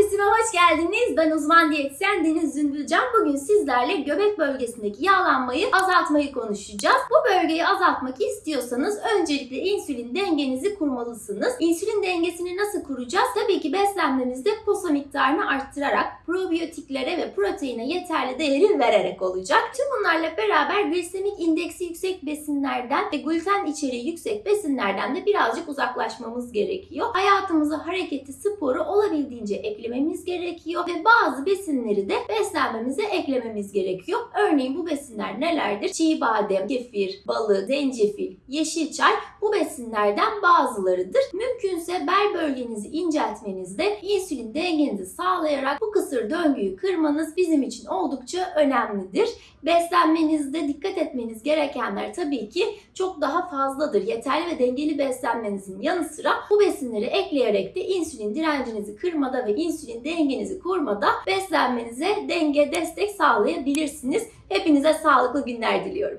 Diyetizime hoş geldiniz. Ben uzman diyetisyen Deniz Zümbülcan. Bugün sizlerle göbek bölgesindeki yağlanmayı azaltmayı konuşacağız. Bu bölgeyi azaltmak istiyorsanız öncelikle insülin dengenizi kurmalısınız. İnsülin dengesini nasıl kuracağız? Tabii ki beslenmemizde posa miktarını arttırarak, probiyotiklere ve proteine yeterli değeri vererek olacak. Tüm bunlarla beraber glisemik indeksi yüksek besinlerden ve gluten içeriği yüksek besinlerden de birazcık uzaklaşmamız gerekiyor. Hayatımıza hareketi, sporu olabildiğince eklememiz gerekiyor ve bazı besinleri de beslenmemize eklememiz gerekiyor. Örneğin bu besinler nelerdir? Çiğ badem, kefir, balı, zencefil, yeşil çay bu besinlerden bazılarıdır. Mümkünse bel bölgenizi inceltmenizde insülin dengenizi sağlayarak bu kısır döngüyü kırmanız bizim için oldukça önemlidir. Beslenmenizde dikkat etmeniz gerekenler tabii ki çok daha fazladır. Yeterli ve dengeli beslenmenizin yanı sıra bu besinleri ekleyerek de insülin direncinizi kırmada ve insülin dengenizi kurmada beslenmenize denge, destek sağlayabilirsiniz. Hepinize sağlıklı günler diliyorum.